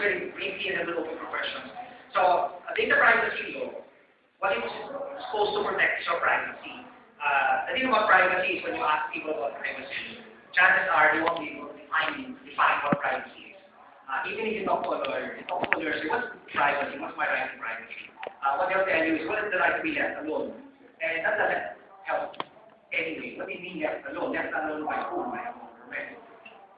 very briefly and then we'll open questions. So, uh, data privacy law, what it's supposed to protect is your privacy. Uh, the thing about privacy is when you ask people about privacy, chances are they won't be able to define, define what privacy is. Uh, even if you talk to a lawyer, you talk to a lawyer, say, what's privacy? What's my right to privacy? Uh, what they'll tell you is, what is the right to be left alone? And that doesn't help anyway. What do you mean left alone? Left alone by whom? By a government.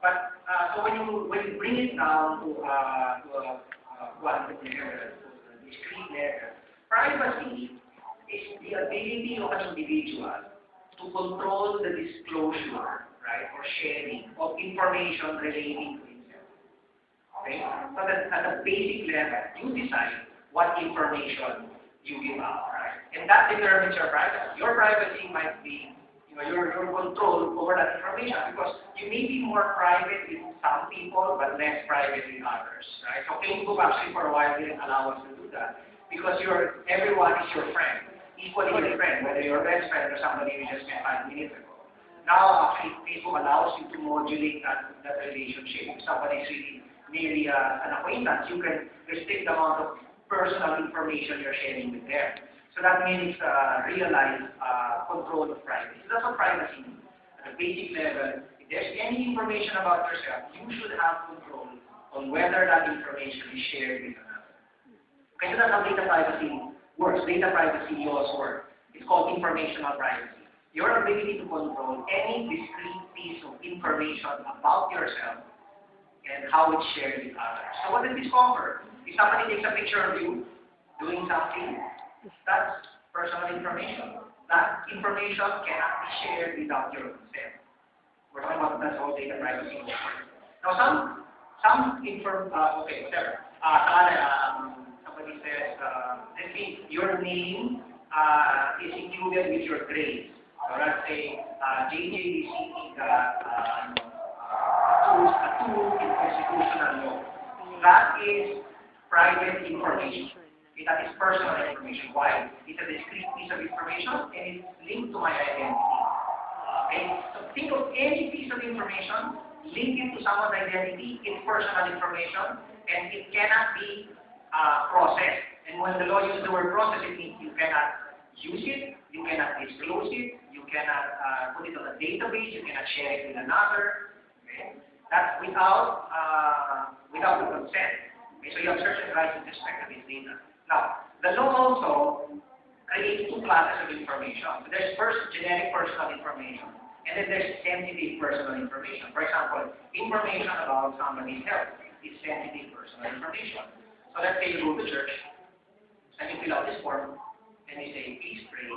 But uh, so when you when you bring it down to uh, to a uh, quantum level, discrete level, privacy is the ability of an individual to control the disclosure, right, or sharing of information relating to himself. Okay? So that at a basic level, you decide what information you give out, right? And that determines your privacy. Your privacy might be you know, your, your control over that information because you may be more private with some people but less private with others, right? So Facebook actually for a while didn't allow us to do that because your everyone is your friend, equally your friend, whether you're best friend or somebody you just met five minutes ago. Now actually Facebook allows you to modulate that, that relationship. If somebody is really merely uh, an acquaintance, you can restrict the amount of personal information you're sharing with them. So that means uh, realize uh, control of privacy. So that's what privacy means. At a basic level, if there's any information about yourself, you should have control on whether that information is shared with another. Okay, so that's how data privacy works. Data privacy laws work. It's called informational privacy. Your ability to control any discrete piece of information about yourself and how it's shared with others. So what does this cover? If somebody takes a picture of you doing something, that's personal information. That information cannot be shared without your consent. We're talking about that's all data privacy. Now some some inform uh, okay, whatever. Uh, um, somebody says uh, let's see your name uh, is included with your grades. So let's say uh, JJDC uh, uh, a tool in constitutional law. That is private information. That is personal information. Why? It's a discrete piece of information and it's linked to my identity. Okay? So think of any piece of information, link it to someone's identity, it's personal information, and it cannot be uh, processed. And when the law uses the word process, it means you cannot use it, you cannot disclose it, you cannot uh, put it on a database, you cannot share it with another. Okay? That's without uh, without the consent. Okay? So you have certain rights with respect to this data. Now, the law also creates two classes of information. There's first generic personal information, and then there's sensitive personal information. For example, information about somebody's health is sensitive personal information. So let's say you go to church, and you fill out this form, and you say, please pray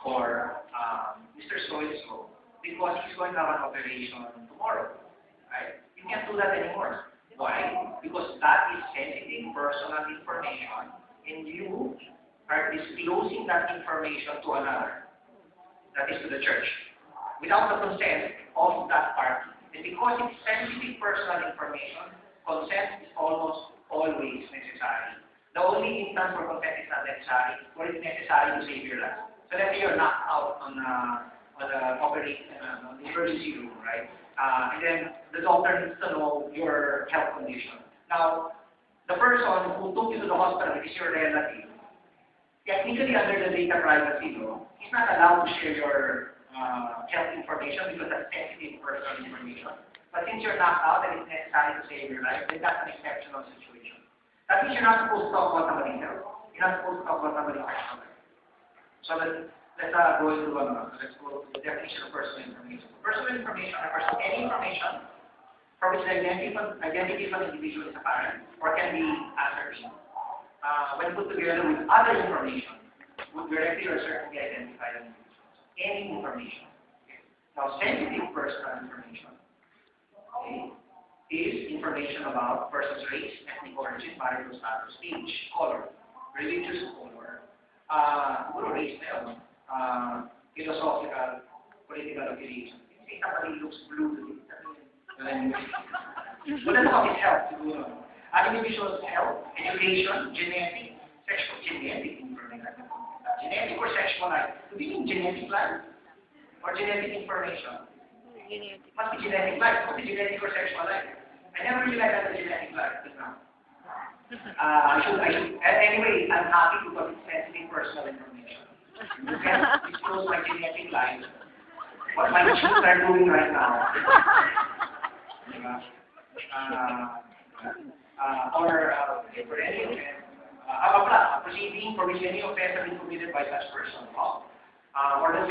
for um, Mr. So-and-so, because he's going to have an operation tomorrow. Right? You can't do that anymore. Why? Because that is sensitive personal information and you are disclosing that information to another, that is to the church, without the consent of that party. And because it's sensitive personal information, consent is almost always necessary. The only instance where consent is not necessary, where it's necessary to save your life. So let's say you're knocked out on a, a operating, uh, emergency room, right? Uh, and then the doctor needs to know your health condition. Now, the person who took you to the hospital is your relative. Technically, under the data privacy law, he's not allowed to share your uh, health information because that's sensitive personal information. But since you're knocked out and it's necessary to save your life, then that's an exceptional situation. That means you're not supposed to talk about somebody's health. You're not supposed to talk about somebody's personal life. So let's, let's uh, go into the definition of personal information. Personal information refers to any information for which the identity of, identity of an individual is apparent or can be ascertained. Uh, when put together with other information, would directly or certainly identify an individual. Any information. Now, sensitive personal information okay, is information about person's race, ethnic origin, marital status, age, color, religious color, uh, race uh, philosophical, political affiliation. If somebody looks blue to so that's how it helps siguro. Ang individual's health, education, genetic, sexual, genetic information. Genetic or sexual life. Do you mean genetic life? Or genetic information? Genetic. Must be genetic life. Must be genetic or sexual life. I never really like that genetic life just now. Uh, I should, I should, a- anyway, I'm happy because it's sensitive personal information. You can disclose my genetic line, what my genes are doing right now. Uh, uh, or, uh, for any offense, uh, uh, uh, proceeding for which any offense has been committed by such person, oh, uh, or the.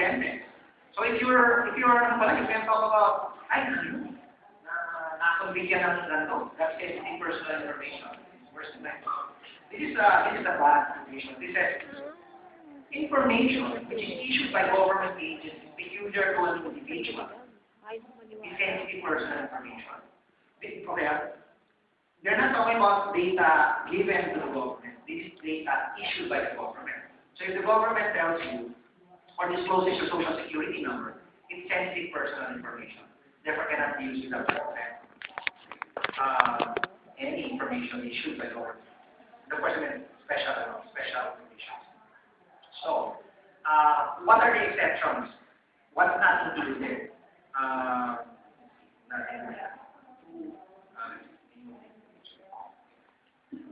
So if you're, if you're, ano you can talk about, I knew, na nakonbigyan ng ganito, that's sensitive personal information. First next. This is a, this is a bad situation. This is information which is issued by government agencies peculiar to an individual is sensitive personal information. Okay, they're not talking about data given to the government. This is data issued by the government. So if the government tells you or discloses your social security number, it's sensitive personal information. Therefore, cannot be used without consent. Uh, any information issued by government. The question is special, special conditions. So, uh, what are the exceptions? What's not included? There. Uh,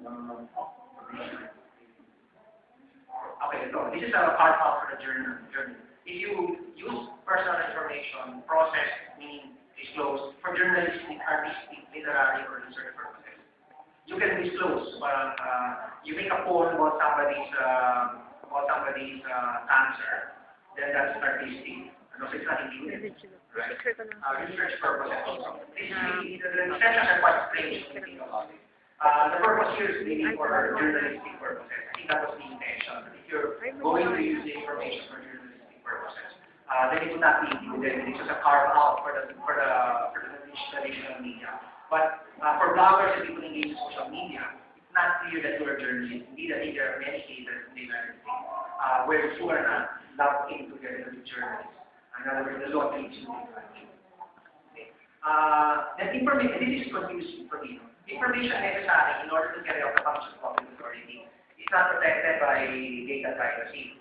um, Okay, so this is a part of the journal. If you use personal information, process, meaning disclose, for journalistic, artistic, literary, or research purposes, you can disclose. Uh, uh, you make a poem about somebody's uh, about somebody's uh, cancer, then that's artistic. Ano, it's not included. Right? Uh, research purposes also. Basically, the, the exceptions are quite strange when you think about it. Uh, the purpose here is really for journalistic purposes. I think that was the intention. If you're going to use the information for journalistic purposes, uh, then it would not be included. It's just a carve out for the for the for the traditional media. But uh, for bloggers and people engaged in social media, it's not clear that you're a journalist. Indeed, I think there are many cases in the United States uh, where you are not lumped into the as a journalist. In other words, the law you differently. Uh, that information, this is for me. Information necessary in order to carry out the function of public authority is not protected by data privacy.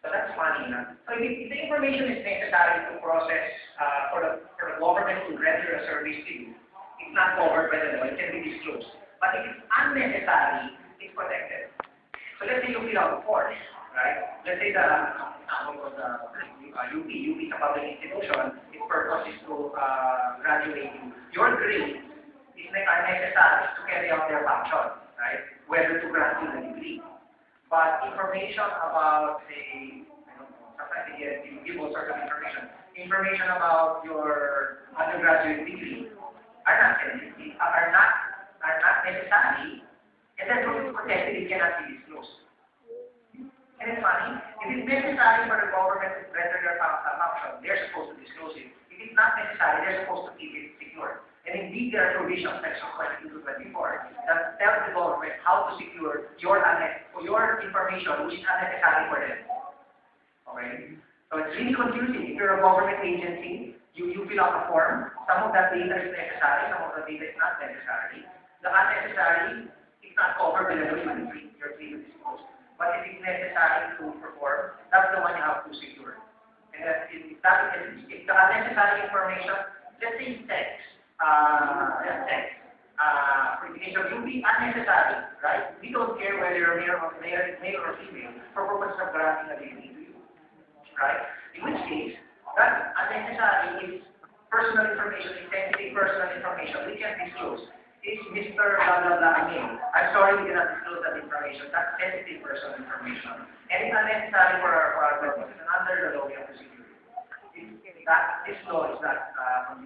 So that's funny. No? So if, if the information is necessary to process uh, for, the, for the government to render a service to you, it's not covered by the law. It can be disclosed. But if it's unnecessary, it's protected. So let's say you fill out a form, right? Let's say the example was uh, uh, UP, UP is a public institution. Its purpose is to uh, graduate you. Your grade is ne- necessary to carry out their function, right? Whether to grant you the degree. But information about, say, I don't know, sometimes they get, you give all sorts of information. Information about your undergraduate degree are not are not, are not necessary, and it's protected, it cannot be disclosed. And it's funny, if it's necessary for the government to render their fun- function, they're supposed to disclose it. If it's not necessary, they're supposed to keep it secure. And indeed, there are provisions, section 22 to 24, that tell the government how to secure your, your information, which is unnecessary for them. Okay? So it's really confusing. If you're a government agency, you, you fill out a form, some of that data is necessary, some of the data is not necessary. The unnecessary is not covered by the you're free, you're free to disclose. But if it's necessary to perform, that's the one you have to secure. And that if that is, if the unnecessary information, let's text, uh, text, uh, communication will be unnecessary, right? We don't care whether you're male or male, male or female for purposes of granting a degree to you, right? In which case, that unnecessary is personal information, sensitive personal information. We can disclose. Is Mr. blah blah blah name? I'm sorry we cannot disclose that information. That's sensitive personal information. And it's unnecessary for our, for our purposes. And under the law, we have to secure it. That, this law is not uh.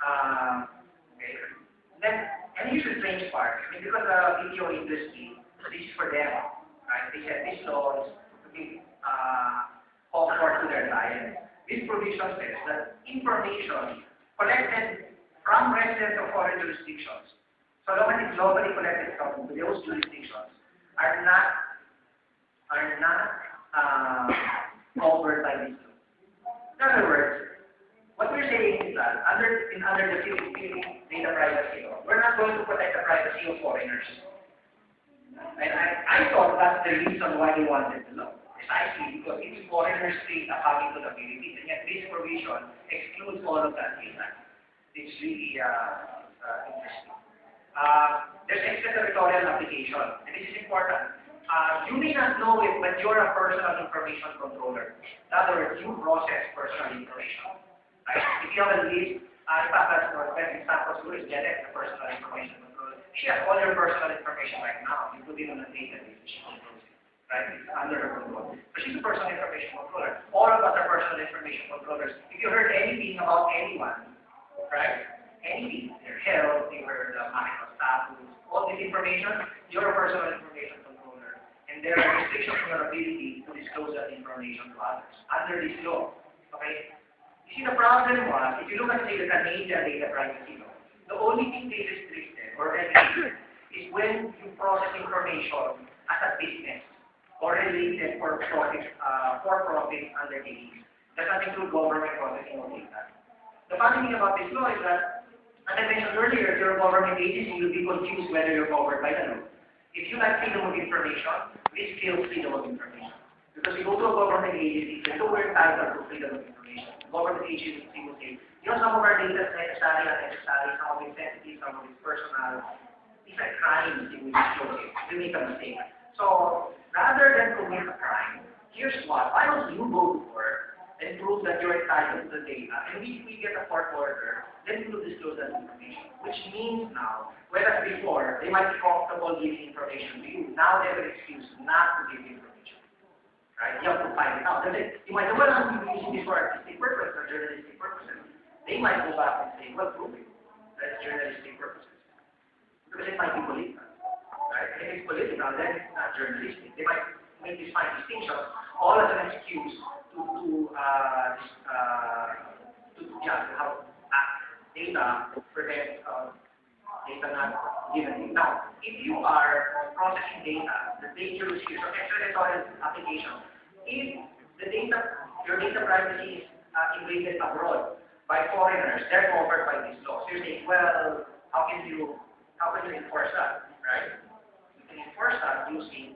Um, okay. Then, and here's the strange part. I mean, because the video industry, this is for them, right? They said this law is to give uh, comfort to their clients. This provision says that information collected from residents of foreign jurisdictions, so long as it's locally collected from those jurisdictions, are not are not uh, covered by this law. In other words, what we're saying is that under in under the Philippine data privacy law, we're not going to protect the privacy of foreigners. And I, I thought that's the reason why they wanted the law. Precisely because it's foreigners' data coming to the Philippines, and yet this provision excludes all of that data. It's really uh, uh, interesting. Uh, there's extraterritorial application. And this is important. You may not know it, but you're a personal information controller. In other words, you process personal information. Right? If you have a list, uh, in fact, that's the best example to is Janet, the personal information controller. She has all your personal information right now. You put it on a database, she controls it. Right? It's under her control. But she's a personal information controller. All of us are personal information controllers. If you heard anything about anyone, right? Anything, their health, your uh, marital status, all this information, you're personal information controller. And there are restrictions on your ability to disclose that information to others under this law. Okay? You see, the problem was, if you look at, say, the Canadian data privacy law, the only thing they restricted or regulated is when you process information as a business or related for profit, uh, for profit undertakings. Does not include government processing of data. The funny thing about this law is that, as I mentioned earlier, if you're a government agency, you'll be confused whether you're covered by the law. If you like freedom of information, this kills freedom of information. Because you go to a government agency, you're nowhere entitled to freedom of information. Government agency will say, you know, some of our data is necessary, unnecessary, some of it's sensitive, some of it's personal. These are crimes disclose it. You make a mistake. So, rather than commit a crime, here's what. Why don't you go to court and prove that you're entitled to the data? And if we get a court order, then we will disclose that information. Which means now, whereas before, they might be comfortable giving information to you. Now they have an excuse not to give information. Right? You have to find it out. Then they- you might say, well, I'm using this for artistic purposes or journalistic purposes. They might go back and say, well, prove it. That's journalistic purposes. Because it might be political. Right? If it's political, then it's not journalistic. They might make this fine distinction, all as an excuse to, to, uh, uh, to, yeah, to have act data prevent, uh, data not given. Now, if you are processing data, the data dangerous use of extraterritorial application, if the data, your data privacy is uh, invaded abroad by foreigners, they're covered by this law. So you're saying, well, how can you, how can you enforce that, right? You can enforce that using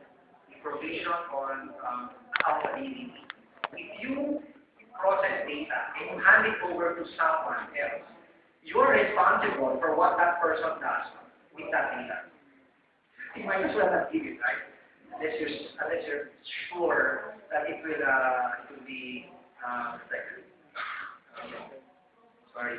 the provision on um, accountability. You process data and you hand it over to someone else, you're responsible for what that person does with that data. You might as well not give it, right? Unless you're, unless you're sure that it will, uh, it will be, uh, protected. Okay. Sorry.